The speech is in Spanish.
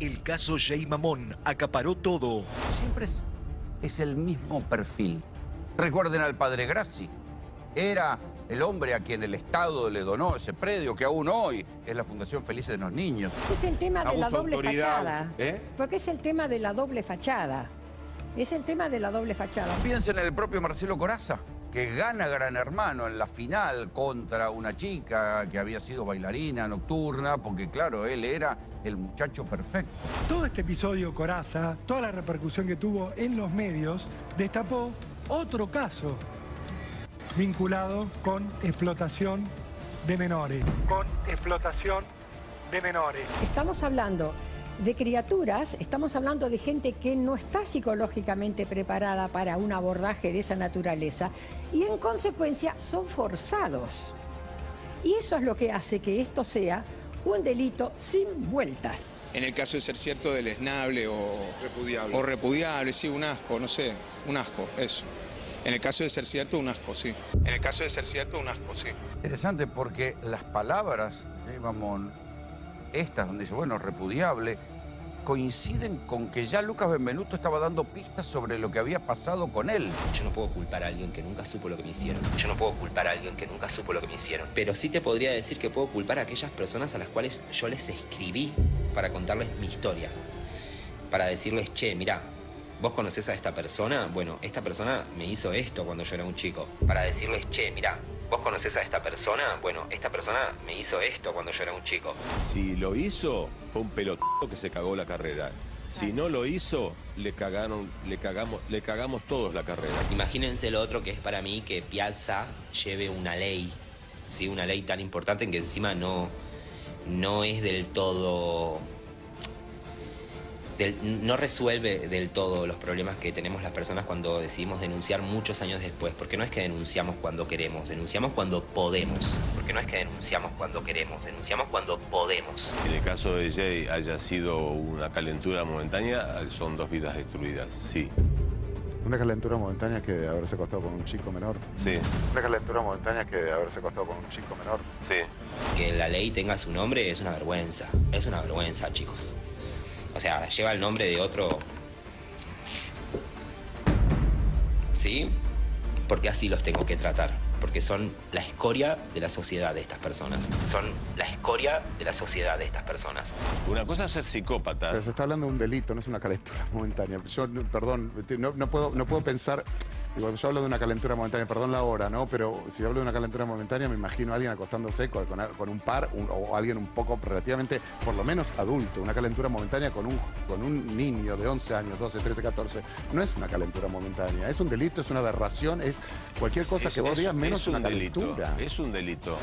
El caso Jay Mamón acaparó todo. Siempre es, es el mismo perfil. Recuerden al padre Grassi. Era el hombre a quien el Estado le donó ese predio, que aún hoy es la Fundación Felices de los Niños. Es el tema de la doble fachada. ¿eh? Porque es el tema de la doble fachada. Es el tema de la doble fachada. Piensen en el propio Marcelo Coraza, que gana Gran Hermano en la final contra una chica que había sido bailarina nocturna, porque claro, él era el muchacho perfecto. Todo este episodio Coraza, toda la repercusión que tuvo en los medios, destapó otro caso vinculado con explotación de menores. Con explotación de menores. Estamos hablando de criaturas, estamos hablando de gente que no está psicológicamente preparada para un abordaje de esa naturaleza y en consecuencia son forzados. Y eso es lo que hace que esto sea un delito sin vueltas. En el caso de ser cierto del esnable o repudiable. O repudiable, sí, un asco, no sé, un asco, eso. En el caso de ser cierto, un asco, sí. En el caso de ser cierto, un asco, sí. Interesante porque las palabras Mamón, estas donde dice, bueno, repudiable, coinciden con que ya Lucas Benvenuto estaba dando pistas sobre lo que había pasado con él. Yo no puedo culpar a alguien que nunca supo lo que me hicieron. Yo no puedo culpar a alguien que nunca supo lo que me hicieron. Pero sí te podría decir que puedo culpar a aquellas personas a las cuales yo les escribí para contarles mi historia. Para decirles, che, mirá, vos conocés a esta persona. Bueno, esta persona me hizo esto cuando yo era un chico. Para decirles, che, mirá, vos conocés a esta persona. Bueno, esta persona me hizo esto cuando yo era un chico. Si lo hizo, fue un pelotudo que se cagó la carrera. Si no lo hizo, le cagaron, le cagamos, le cagamos todos la carrera. Imagínense lo otro que es para mí que Piazza lleve una ley, ¿sí? una ley tan importante en que encima no, no es del todo... del- no resuelve del todo los problemas que tenemos las personas cuando decidimos denunciar muchos años después, porque no es que denunciamos cuando queremos, denunciamos cuando podemos, porque no es que denunciamos cuando queremos, denunciamos cuando podemos. En el caso de Jay haya sido una calentura momentánea, son dos vidas destruidas, sí, Una calentura momentánea que de haberse acostado con un chico menor. sí, Una calentura momentánea que de haberse acostado con un chico menor. sí. Que la ley tenga su nombre es una vergüenza, es una vergüenza, chicos. O sea, lleva el nombre de otro... ¿Sí? Porque así los tengo que tratar. Porque son la escoria de la sociedad de estas personas. Son la escoria de la sociedad de estas personas. Una cosa es ser psicópata. Pero se está hablando de un delito, no es una calentura momentánea. Yo, perdón, no, no puedo, no puedo pensar. Y Cuando yo hablo de una calentura momentánea, perdón la hora, ¿no? Pero si hablo de una calentura momentánea, me imagino a alguien acostándose con, con- un par un- o alguien un poco relativamente, por lo menos adulto. Una calentura momentánea con un, con un niño de 11 años, 12, 13, 14. No es una calentura momentánea. Es un delito, es una aberración, es cualquier cosa Es- que vos digas menos es un una delito, calentura. Es un delito.